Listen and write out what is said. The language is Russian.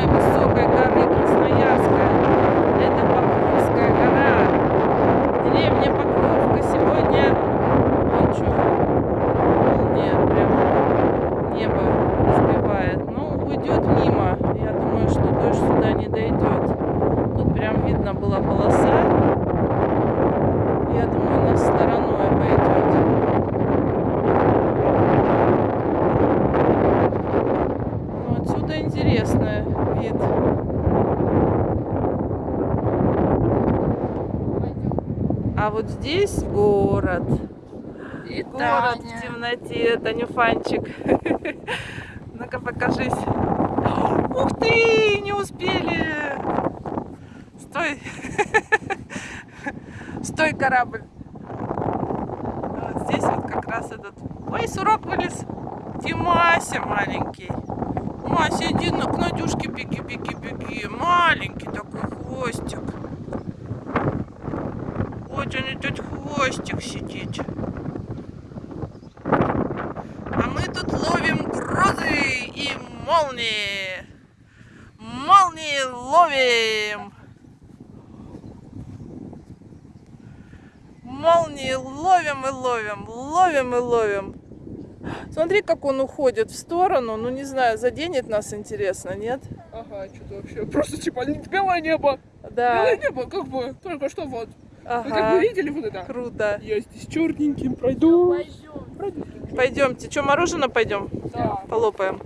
самой высокой горы Красноярска. Это Покровская гора. Деревня Покровка сегодня ночью молния прям небо разбивает. Ну, уйдет мимо. Я думаю, что дождь сюда не дойдет. Тут прям видно была полоса. Я думаю, нас стороной обойдет. Ну отсюда интересно Привет. А вот здесь город. И город Таня. в темноте. Танюфанчик. Ну-ка покажись. Ух ты! Не успели! Стой! Стой, корабль! Вот здесь вот как раз этот... Ой, сурок вылез! Тимася маленький. Мася, иди на, к Надюшке, беги, беги, беги. Маленький такой хвостик. Вот он этот хвостик сидит. А мы тут ловим грозы и молнии. Молнии ловим. Молнии ловим и ловим, ловим и ловим. Смотри, как он уходит в сторону. Ну, не знаю, заденет нас, интересно, нет? Ага, что-то вообще просто типа белое небо. Да. Белое небо, как бы, только что вот. Вы как бы Ага. видели вот это? Круто. Я здесь черненьким пройду. Пройду. Пойдемте. Что, мороженое пойдем? Да. Полопаем.